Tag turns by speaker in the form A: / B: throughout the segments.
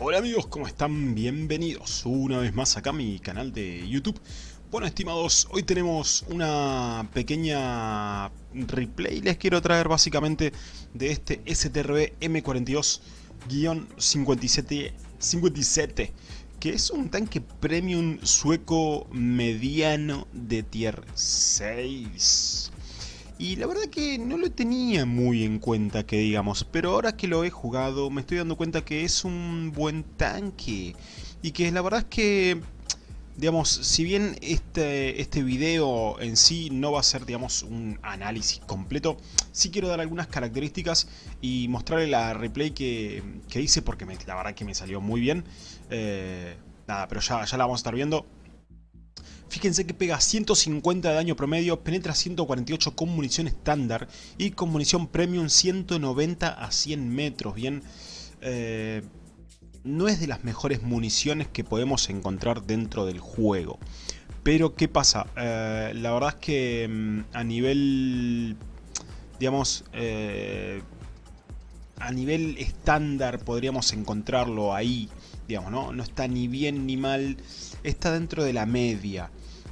A: Hola amigos, ¿cómo están? Bienvenidos una vez más acá a mi canal de YouTube. Bueno estimados, hoy tenemos una pequeña replay, les quiero traer básicamente de este STRB M42-57, que es un tanque premium sueco mediano de tier 6. Y la verdad que no lo tenía muy en cuenta que digamos, pero ahora que lo he jugado me estoy dando cuenta que es un buen tanque. Y que la verdad es que, digamos, si bien este, este video en sí no va a ser, digamos, un análisis completo, sí quiero dar algunas características y mostrarle la replay que, hice porque la verdad que me salió muy bien. Eh, nada, pero ya, ya la vamos a estar viendo. Fíjense que pega 150 de daño promedio, penetra 148 con munición estándar y con munición premium 190 a 100 metros. Bien, eh, no es de las mejores municiones que podemos encontrar dentro del juego. Pero ¿qué pasa? Eh, la verdad es que mm, a nivel, digamos, eh, a nivel estándar podríamos encontrarlo ahí, digamos, ¿no? No está ni bien ni mal, está dentro de la media.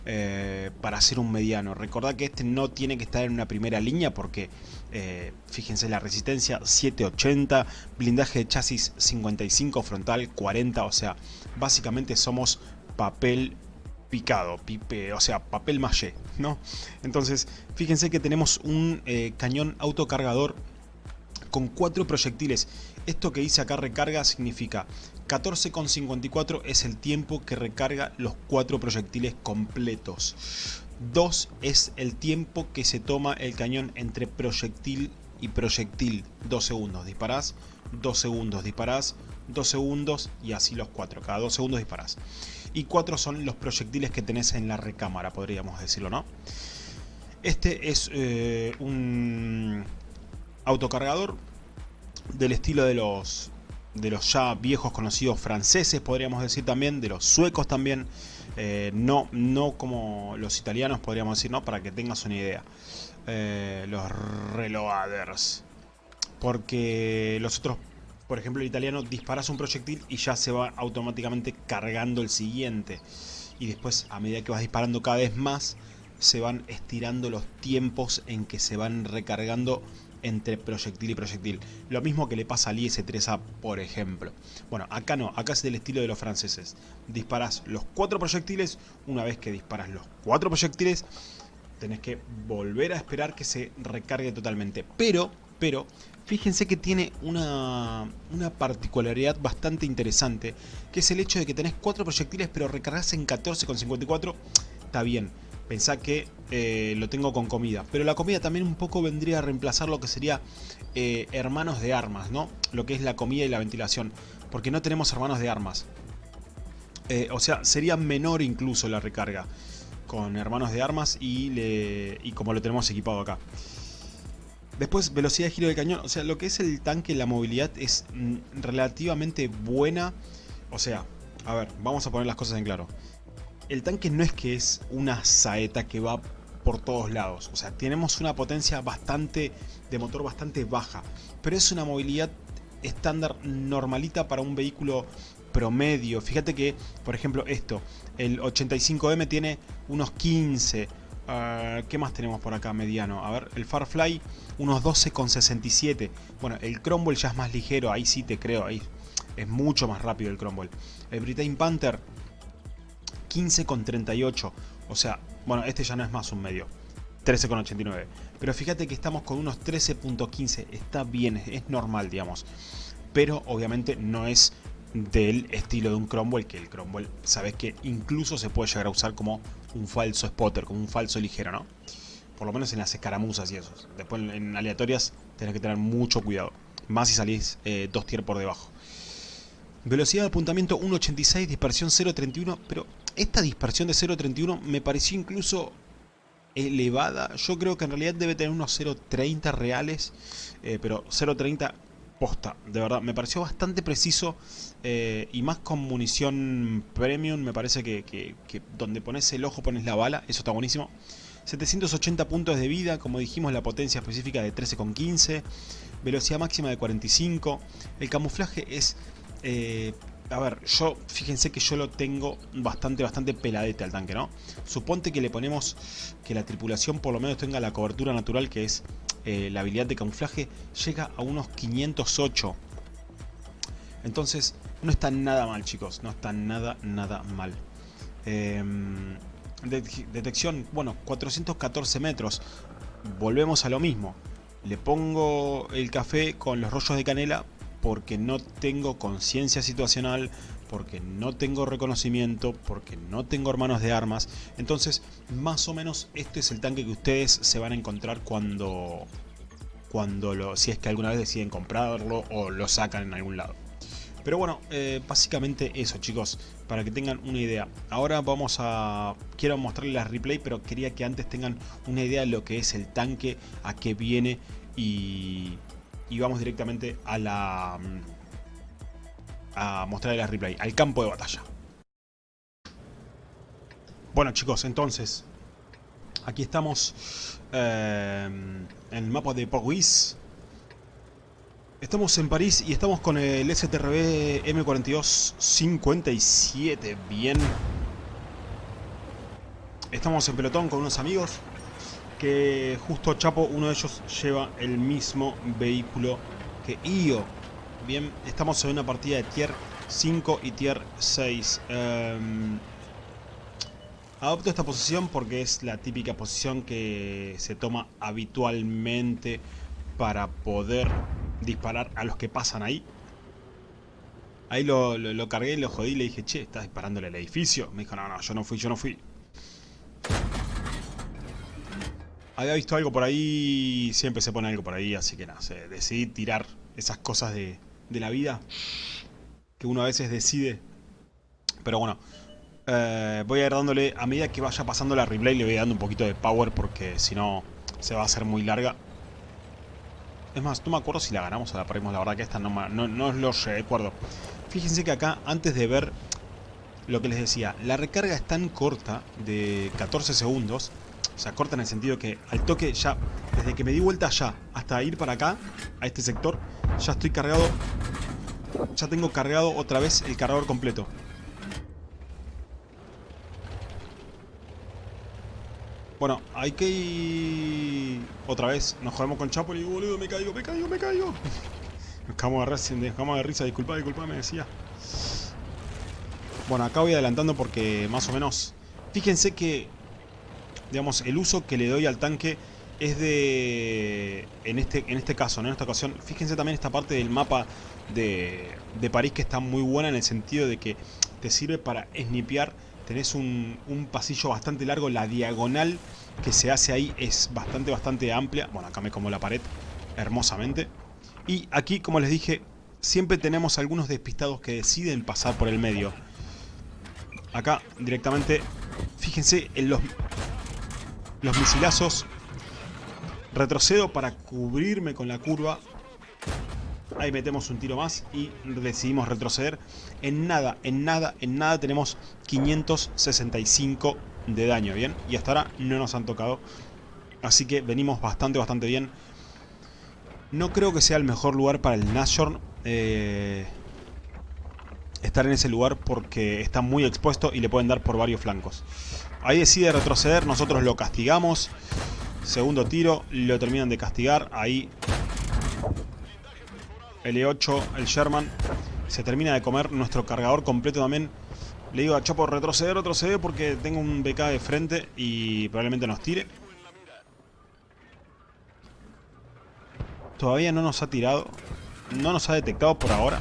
A: Eh, para hacer un mediano. Recordad que este no tiene que estar en una primera línea porque, eh, fíjense, la resistencia 780, blindaje de chasis 55, frontal 40, o sea, básicamente somos papel picado, pipe, o sea, papel maché, ¿no? Entonces, fíjense que tenemos un eh, cañón autocargador con cuatro proyectiles. Esto que dice acá recarga significa 14,54 es el tiempo que recarga los cuatro proyectiles completos. 2 es el tiempo que se toma el cañón entre proyectil y proyectil. 2 segundos disparás, 2 segundos disparás, 2 segundos y así los cuatro. Cada 2 segundos disparás. Y 4 son los proyectiles que tenés en la recámara, podríamos decirlo, ¿no? Este es eh, un autocargador del estilo de los de los ya viejos conocidos franceses, podríamos decir también, de los suecos también, eh, no, no como los italianos podríamos decir, ¿no? para que tengas una idea. Eh, los reloaders. Porque los otros, por ejemplo el italiano, disparas un proyectil y ya se va automáticamente cargando el siguiente. Y después, a medida que vas disparando cada vez más, se van estirando los tiempos en que se van recargando entre proyectil y proyectil. Lo mismo que le pasa al IS-3A, por ejemplo. Bueno, acá no, acá es del estilo de los franceses. Disparas los cuatro proyectiles, una vez que disparas los cuatro proyectiles, tenés que volver a esperar que se recargue totalmente. Pero, pero, fíjense que tiene una, una particularidad bastante interesante, que es el hecho de que tenés cuatro proyectiles, pero recargas en 14,54, está bien Pensá que eh, lo tengo con comida. Pero la comida también un poco vendría a reemplazar lo que sería eh, hermanos de armas, ¿no? Lo que es la comida y la ventilación. Porque no tenemos hermanos de armas. Eh, o sea, sería menor incluso la recarga con hermanos de armas y, y como lo tenemos equipado acá. Después, velocidad de giro del cañón. O sea, lo que es el tanque, la movilidad es mm, relativamente buena. O sea, a ver, vamos a poner las cosas en claro el tanque no es que es una saeta que va por todos lados. O sea, tenemos una potencia bastante de motor bastante baja. Pero es una movilidad estándar normalita para un vehículo promedio. Fíjate que, por ejemplo, esto, el 85M tiene unos 15. Ah, ¿Qué más tenemos por acá mediano? A ver, el Farfly unos 12,67. Bueno, el Cromwell ya es más ligero, ahí sí te creo, ahí es mucho más rápido el Cromwell. El Britain Panther 15,38. O sea, bueno, este ya no es más un medio. 13,89. Pero fíjate que estamos con unos 13.15. Está bien, es normal, digamos. Pero obviamente no es del estilo de un Cromwell, que el Cromwell, sabes que incluso se puede llegar a usar como un falso spotter, como un falso ligero, ¿no? Por lo menos en las escaramuzas y eso. Después en aleatorias tenés que tener mucho cuidado. Más si salís eh, dos tier por debajo. Velocidad de apuntamiento 1.86, dispersión 0.31, pero esta dispersión de 0.31 me pareció incluso elevada. Yo creo que en realidad debe tener unos 0.30 reales, eh, pero 0.30 posta, de verdad. Me pareció bastante preciso eh, y más con munición premium, me parece que, donde pones el ojo pones la bala, eso está buenísimo. 780 puntos de vida, como dijimos la potencia específica de 13,15, velocidad máxima de 45, el camuflaje es eh, a ver, yo, fíjense que yo lo tengo bastante, bastante peladete al tanque, ¿no? Suponte que le ponemos que la tripulación por lo menos tenga la cobertura natural, que es eh, la habilidad de camuflaje, llega a unos 508. Entonces, no está nada mal, chicos, no está nada, nada mal. Em, detección, bueno, 414 metros. Volvemos a lo mismo. Le pongo el café con los rollos de canela porque no tengo conciencia situacional, porque no tengo reconocimiento, porque no tengo hermanos de armas. Entonces, más o menos este es el tanque que ustedes se van a encontrar cuando, cuando lo, si es que alguna vez deciden comprarlo o lo sacan en algún lado. Pero bueno, eh, básicamente eso chicos, para que tengan una idea. Ahora vamos a... Quiero mostrarles la replay, pero quería que antes tengan una idea de lo que es el tanque, a qué viene y, y vamos directamente a la a mostrarle la replay, al campo de batalla. Bueno chicos, entonces aquí estamos eh, en el mapa de Paris. Estamos en París y estamos con el STRB M4257, bien. Estamos en pelotón con unos amigos que justo Chapo, uno de ellos lleva el mismo vehículo que Io. Bien, estamos en una partida de tier 5 y tier 6. Em, adopto esta posición porque es la típica posición que se toma habitualmente para poder disparar a los que pasan ahí. Ahí lo, lo, lo cargué, lo jodí le dije, che, estás disparándole al edificio. Me dijo, no, no, yo no fui, yo no fui. Había visto algo por ahí, siempre se pone algo por ahí, así que nada, decidí tirar esas cosas de, la vida que uno a veces decide. Pero bueno, eh, voy a ir dándole, a medida que vaya pasando la replay, le voy dando un poquito de power porque si no se va a hacer muy larga. Es más, no me acuerdo si la ganamos o la perdimos, la verdad que esta no, no, no lo recuerdo. Fíjense que acá, antes de ver lo que les decía, la recarga es tan corta, de 14 segundos, o sea, corta en el sentido que al toque ya, desde que me di vuelta allá hasta ir para acá, a este sector, ya estoy cargado, ya tengo cargado otra vez el cargador completo. Bueno, hay que ir... Otra vez, nos jodemos con Chapo y boludo, me caigo, me caigo, me caigo. Nos cagamos de de risa, disculpa, disculpa, me decía. Bueno, acá voy adelantando porque más o menos... Fíjense que digamos, el uso que le doy al tanque es de, en este, en este caso, en esta ocasión, fíjense también esta parte del mapa de, de París que está muy buena en el sentido de que te sirve para snipear, tenés un, un pasillo bastante largo, la diagonal que se hace ahí es bastante, bastante amplia, bueno, acá me como la pared hermosamente, y aquí, como les dije, siempre tenemos algunos despistados que deciden pasar por el medio, acá directamente, fíjense en los los misilazos. Retrocedo para cubrirme con la curva. Ahí metemos un tiro más y decidimos retroceder. En nada, en nada, en nada tenemos 565 de daño, ¿bien? Y hasta ahora no nos han tocado. Así que venimos bastante, bastante bien. No creo que sea el mejor lugar para el Nashorn. Eh, estar en ese lugar porque está muy expuesto y le pueden dar por varios flancos. Ahí decide retroceder, nosotros lo castigamos. Segundo tiro, lo terminan de castigar. Ahí L8, el Sherman, se termina de comer nuestro cargador completo también. Le digo a Chopo retroceder, retroceder porque tengo un BK de frente y probablemente nos tire. Todavía no nos ha tirado. No nos ha detectado por ahora.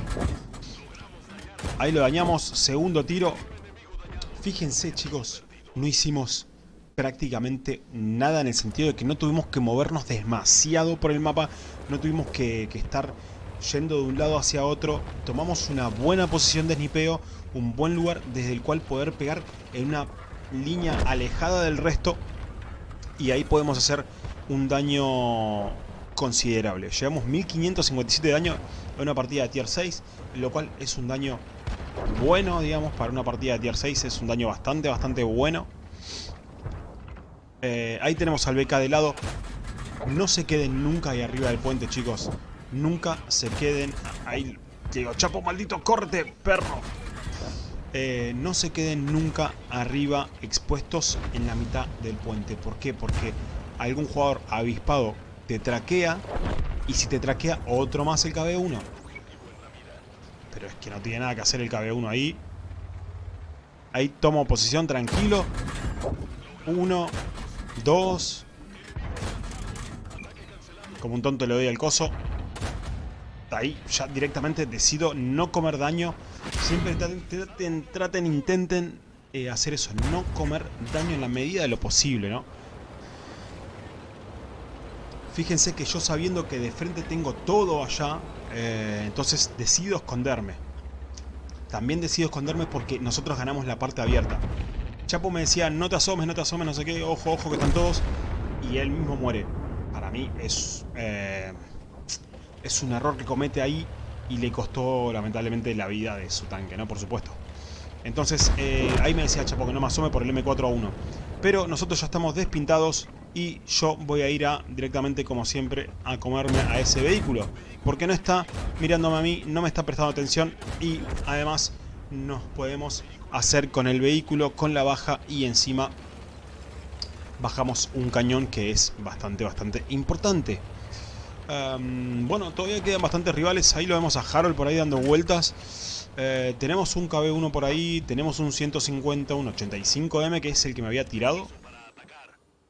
A: Ahí lo dañamos. Segundo tiro. Fíjense, chicos no hicimos prácticamente nada en el sentido de que no tuvimos que movernos demasiado por el mapa, no tuvimos que, estar yendo de un lado hacia otro, tomamos una buena posición de snipeo, un buen lugar desde el cual poder pegar en una línea alejada del resto y ahí podemos hacer un daño considerable. Llevamos 1557 de daño en una partida de tier 6, lo cual es un daño bueno, digamos, para una partida de tier 6 es un daño bastante, bastante bueno. Eh, ahí tenemos al BK de lado. No se queden nunca ahí arriba del puente, chicos. Nunca se queden ahí. Digo, Chapo, maldito, córrete, perro. Eh, no se queden nunca arriba expuestos en la mitad del puente. ¿Por qué? Porque algún jugador avispado te traquea y si te traquea otro más el KB1. Pero es que no tiene nada que hacer el KB1 ahí. Ahí tomo posición tranquilo. Uno, dos. Como un tonto le doy al coso. Ahí ya directamente decido no comer daño Siempre traten, intenten eh, hacer eso, no comer daño en la medida de lo posible, ¿no? Fíjense que yo sabiendo que de frente tengo todo allá, eh, entonces decido esconderme. También decido esconderme porque nosotros ganamos la parte abierta. Chapo me decía, no te asomes, no te asomes, no sé qué, ojo, ojo que están todos. Y él mismo muere. Para mí es, eh, es un error que comete ahí y le costó lamentablemente la vida de su tanque, ¿no? Por supuesto. Entonces, eh, ahí me decía Chapo que no me asome por el M4 a 1. Pero nosotros ya estamos despintados y yo voy a ir a, directamente, como siempre, a comerme a ese vehículo. Porque no está mirándome a mí, no me está prestando atención y además nos podemos hacer con el vehículo, con la baja y encima bajamos un cañón que es bastante, bastante importante bueno, todavía quedan bastantes rivales. Ahí lo vemos a Harold por ahí dando vueltas. Eh, tenemos un KB1 por ahí. Tenemos un 150, un 85M que es el que me había tirado.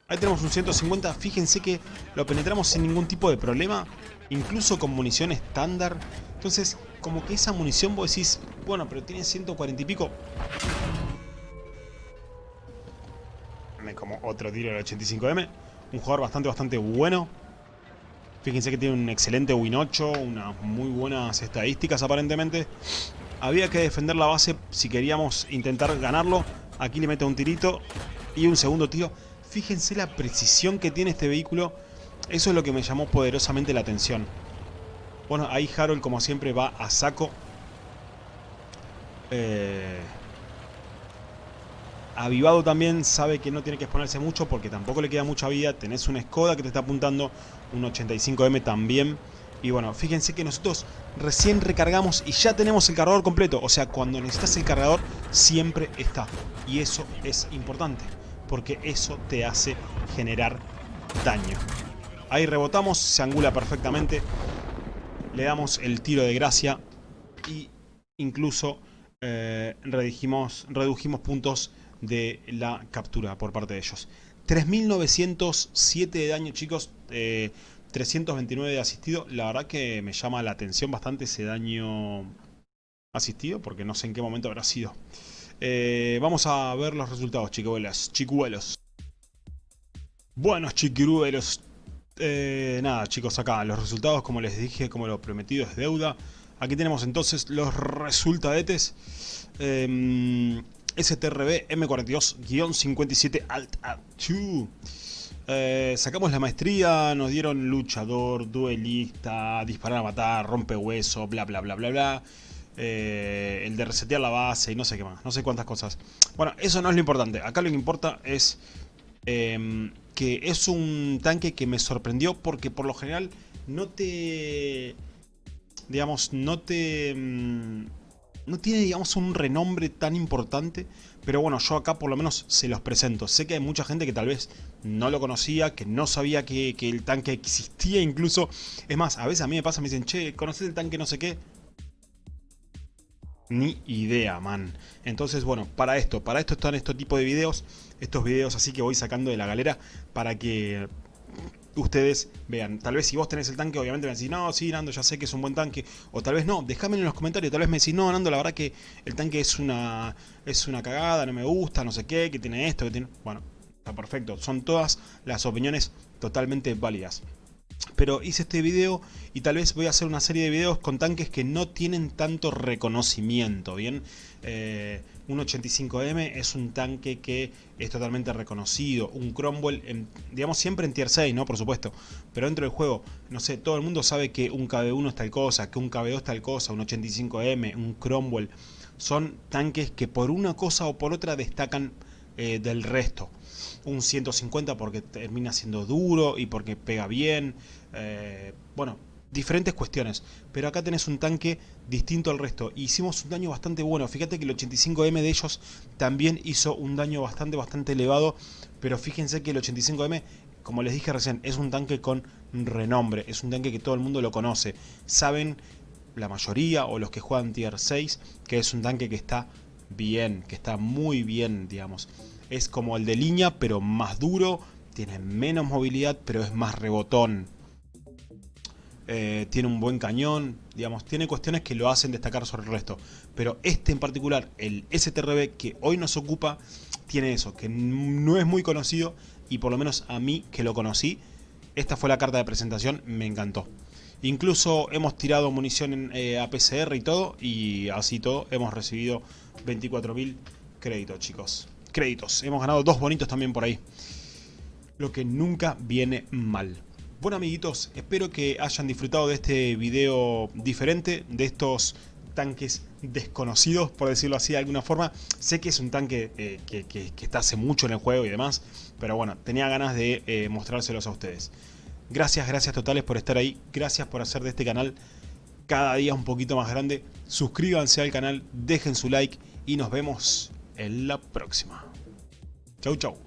A: Ahí tenemos un 150. Fíjense que lo penetramos sin ningún tipo de problema. Incluso con munición estándar. Entonces, como que esa munición vos decís, bueno, pero tiene 140 y pico. Como otro tiro del 85M. Un jugador bastante, bastante bueno. Fíjense que tiene un excelente Win 8, unas muy buenas estadísticas aparentemente. Había que defender la base si queríamos intentar ganarlo. Aquí le mete un tirito y un segundo tiro. Fíjense la precisión que tiene este vehículo. Eso es lo que me llamó poderosamente la atención. Bueno, ahí Harold como siempre va a saco. Eh, Avivado también sabe que no tiene que exponerse mucho porque tampoco le queda mucha vida. Tenés una Skoda que te está apuntando, un 85M también. Y bueno, fíjense que nosotros recién recargamos y ya tenemos el cargador completo. O sea, cuando necesitas el cargador siempre está. Y eso es importante porque eso te hace generar daño. Ahí rebotamos, se angula perfectamente. Le damos el tiro de gracia y incluso eh, redujimos, puntos de la captura por parte de ellos. 3.907 de daño, chicos. 329 eh, de asistido. La verdad que me llama la atención bastante ese daño asistido, porque no sé en qué momento habrá sido. Eh, vamos a ver los resultados, chicuelos. chicuelos. Buenos chiquiruelos. Eh, nada, chicos, acá los resultados, como les dije, como lo prometido es deuda. Aquí tenemos entonces los resultadetes. Eh, STRB M42-57 Alt A2. Eh, sacamos la maestría, nos dieron luchador, duelista, disparar a matar, rompe hueso, bla bla bla bla bla. Eh, el de resetear la base y no sé qué más, no sé cuántas cosas. Bueno, eso no es lo importante. Acá lo que importa es em, que es un tanque que me sorprendió porque por lo general no te... Digamos, no te... Em, no tiene, digamos, un renombre tan importante, pero bueno, yo acá por lo menos se los presento. Sé que hay mucha gente que tal vez no lo conocía, que no sabía que, el tanque existía incluso. Es más, a veces a mí me pasa, me dicen, che, ¿conoces el tanque no sé qué? Ni idea, man. Entonces, bueno, para esto, para esto están estos tipos de videos, estos videos así que voy sacando de la galera para que ustedes vean. Tal vez si vos tenés el tanque, obviamente me decís, no, sí, Nando, ya sé que es un buen tanque. O tal vez no, déjame en los comentarios, tal vez me decís, no, Nando, la verdad que el tanque es una, es una cagada, no me gusta, no sé qué, que tiene esto, que tiene... Bueno, está perfecto. Son todas las opiniones totalmente válidas. Pero hice este video y tal vez voy a hacer una serie de videos con tanques que no tienen tanto reconocimiento, ¿bien? Eh, un 85M es un tanque que es totalmente reconocido, un Cromwell, digamos siempre en tier 6, ¿no? Por supuesto, pero dentro del juego, no sé, todo el mundo sabe que un KB1 es tal cosa, que un KB2 es tal cosa, un 85M, un Cromwell, son tanques que por una cosa o por otra destacan eh, del resto un 150 porque termina siendo duro y porque pega bien. Eh, bueno, diferentes cuestiones. Pero acá tenés un tanque distinto al resto. Hicimos un daño bastante bueno. Fíjate que el 85M de ellos también hizo un daño bastante, bastante elevado. Pero fíjense que el 85M, como les dije recién, es un tanque con renombre. Es un tanque que todo el mundo lo conoce. Saben la mayoría o los que juegan tier 6 que es un tanque que está bien, que está muy bien, digamos. Es como el de línea, pero más duro, tiene menos movilidad, pero es más rebotón. Eh, tiene un buen cañón, digamos, tiene cuestiones que lo hacen destacar sobre el resto. Pero este en particular, el STRB que hoy nos ocupa, tiene eso, que no es muy conocido y por lo menos a mí que lo conocí, esta fue la carta de presentación, me encantó. Incluso hemos tirado munición en, eh, y todo, y así todo hemos recibido 24.000 créditos, chicos. Créditos, hemos ganado dos bonitos también por ahí. Lo que nunca viene mal. Bueno amiguitos, espero que hayan disfrutado de este video diferente, de estos tanques desconocidos, por decirlo así de alguna forma. Sé que es un tanque eh, que, está hace mucho en el juego y demás, pero bueno, tenía ganas de eh, mostrárselos a ustedes. Gracias, gracias totales por estar ahí, gracias por hacer de este canal cada día un poquito más grande. Suscríbanse al canal, dejen su like y nos vemos en la próxima. Chau, chau.